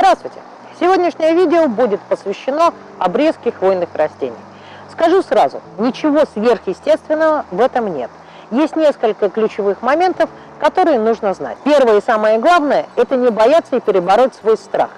Здравствуйте! Сегодняшнее видео будет посвящено обрезке хвойных растений. Скажу сразу, ничего сверхъестественного в этом нет. Есть несколько ключевых моментов, которые нужно знать. Первое и самое главное – это не бояться и перебороть свой страх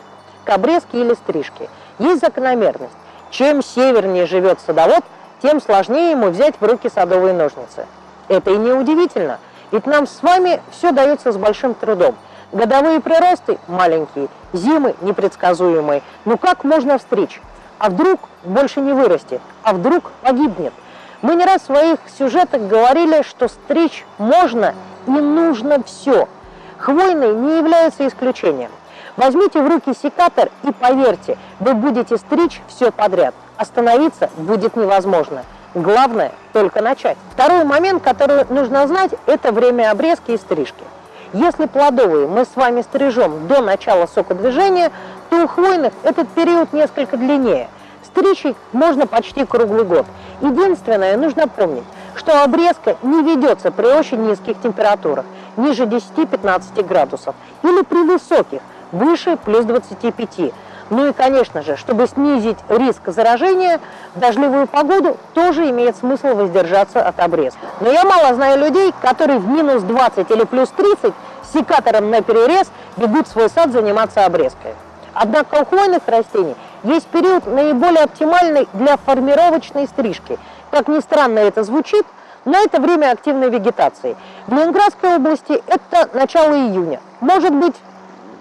к обрезке или стрижке. Есть закономерность. Чем севернее живет садовод, тем сложнее ему взять в руки садовые ножницы. Это и не удивительно, ведь нам с вами все дается с большим трудом. Годовые приросты маленькие, зимы непредсказуемые. Ну как можно встречь? А вдруг больше не вырастет? А вдруг погибнет? Мы не раз в своих сюжетах говорили, что стричь можно и нужно все. Хвойный не является исключением. Возьмите в руки секатор и поверьте, вы будете стричь все подряд. Остановиться будет невозможно. Главное только начать. Второй момент, который нужно знать, это время обрезки и стрижки. Если плодовые мы с вами стрижем до начала сокодвижения, то у хвойных этот период несколько длиннее. Стричь их можно почти круглый год. Единственное, нужно помнить, что обрезка не ведется при очень низких температурах, ниже 10-15 градусов, или при высоких, выше плюс 25. Ну и, конечно же, чтобы снизить риск заражения, в дождливую погоду тоже имеет смысл воздержаться от обрезки. Но я мало знаю людей, которые в минус 20 или плюс 30 секатором на перерез бегут в свой сад заниматься обрезкой. Однако у хвойных растений есть период наиболее оптимальный для формировочной стрижки. Как ни странно это звучит, но это время активной вегетации. В Ленинградской области это начало июня, может быть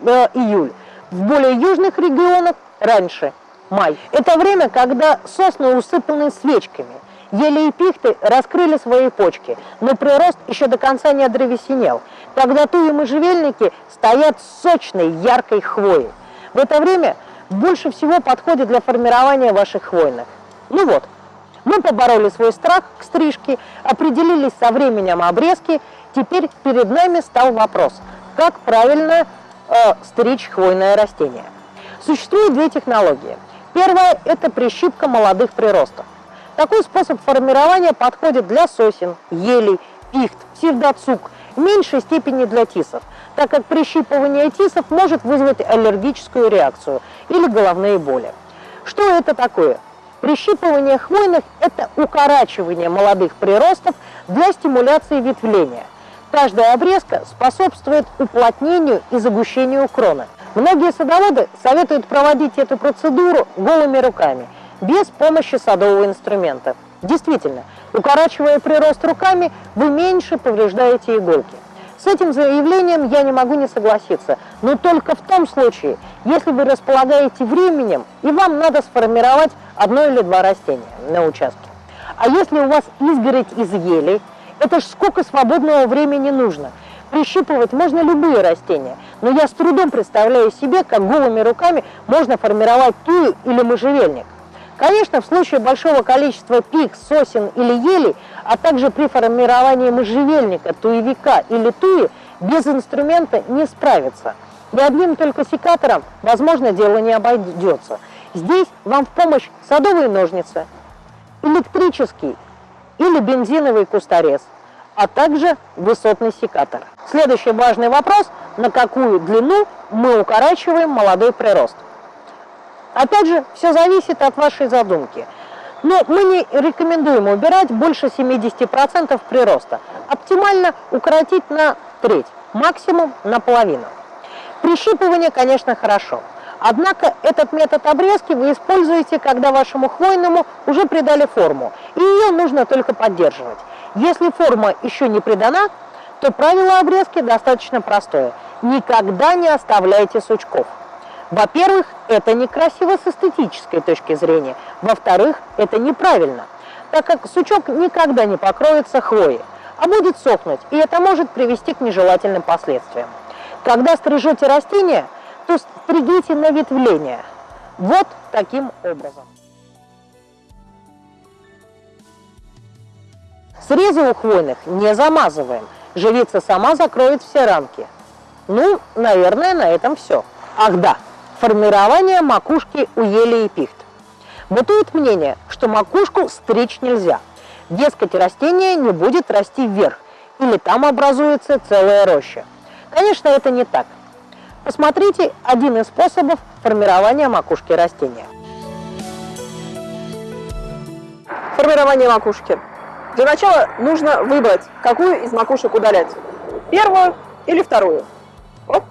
э, июль. В более южных регионах раньше, май. Это время, когда сосны усыпаны свечками. Ели и пихты раскрыли свои почки, но прирост еще до конца не одревесенел. Когда туи можжевельники стоят сочной, яркой хвоей. В это время больше всего подходит для формирования ваших хвойных. Ну вот, мы побороли свой страх к стрижке, определились со временем обрезки, теперь перед нами стал вопрос, как правильно э, стричь хвойное растение. Существует две технологии. Первая – это прищипка молодых приростов. Такой способ формирования подходит для сосен, елей, пихт, псевдоцук, в меньшей степени для тисов, так как прищипывание тисов может вызвать аллергическую реакцию или головные боли. Что это такое? Прищипывание хвойных – это укорачивание молодых приростов для стимуляции ветвления – Каждая обрезка способствует уплотнению и загущению крона. Многие садоводы советуют проводить эту процедуру голыми руками, без помощи садового инструмента. Действительно, укорачивая прирост руками, вы меньше повреждаете иголки. С этим заявлением я не могу не согласиться, но только в том случае, если вы располагаете временем и вам надо сформировать одно или два растения на участке. А если у вас изгородь из ели, это ж сколько свободного времени нужно. Прищипывать можно любые растения, но я с трудом представляю себе, как голыми руками можно формировать тую или можжевельник. Конечно, в случае большого количества пик, сосен или елей, а также при формировании можжевельника, туевика или туи, без инструмента не справиться. И одним только секатором, возможно, дело не обойдется. Здесь вам в помощь садовые ножницы, электрический или бензиновый кусторез, а также высотный секатор. Следующий важный вопрос, на какую длину мы укорачиваем молодой прирост. Опять же, все зависит от вашей задумки. Но мы не рекомендуем убирать больше 70% прироста. Оптимально укоротить на треть, максимум на половину. Прищипывание, конечно, хорошо. Однако этот метод обрезки вы используете, когда вашему хвойному уже придали форму, и ее нужно только поддерживать. Если форма еще не придана, то правило обрезки достаточно простое. Никогда не оставляйте сучков. Во-первых, это некрасиво с эстетической точки зрения. Во-вторых, это неправильно, так как сучок никогда не покроется хвоей, а будет сохнуть, и это может привести к нежелательным последствиям. Когда стрижете растения – то стригите на ветвление. Вот таким образом. Срезы у хвойных не замазываем. Живица сама закроет все рамки. Ну, наверное, на этом все. Ах да, формирование макушки у ели и пихт. Бытует мнение, что макушку стричь нельзя. Дескать, растение не будет расти вверх, или там образуется целая роща. Конечно, это не так. Посмотрите один из способов формирования макушки растения. Формирование макушки. Для начала нужно выбрать, какую из макушек удалять. Первую или вторую. Оп.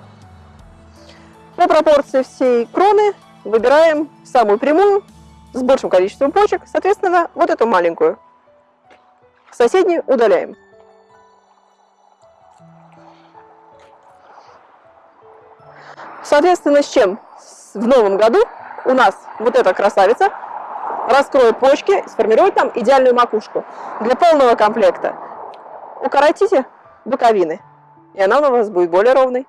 По пропорции всей кроны выбираем самую прямую, с большим количеством почек, соответственно, вот эту маленькую. Соседнюю удаляем. Соответственно, с чем в новом году у нас вот эта красавица раскроет почки, сформирует там идеальную макушку. Для полного комплекта укоротите боковины, и она у вас будет более ровной.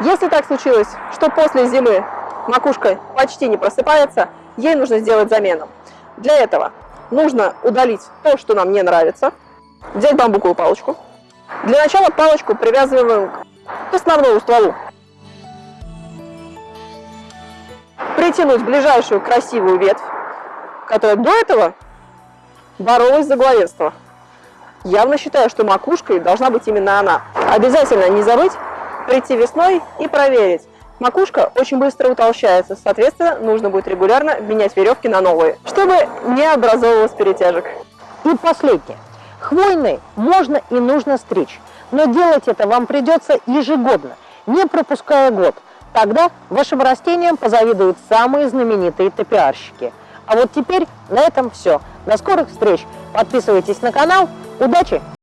Если так случилось, что после зимы макушка почти не просыпается, ей нужно сделать замену. Для этого нужно удалить то, что нам не нравится, взять бамбуковую палочку. Для начала палочку привязываем к основному стволу. Притянуть ближайшую красивую ветвь, которая до этого боролась за главенство. Явно считаю, что макушкой должна быть именно она. Обязательно не забыть прийти весной и проверить. Макушка очень быстро утолщается, соответственно, нужно будет регулярно менять веревки на новые, чтобы не образовывалось перетяжек. И последнее. Хвойный можно и нужно стричь, но делать это вам придется ежегодно, не пропуская год. Тогда вашим растениям позавидуют самые знаменитые топиарщики. А вот теперь на этом все. До скорых встреч. Подписывайтесь на канал. Удачи!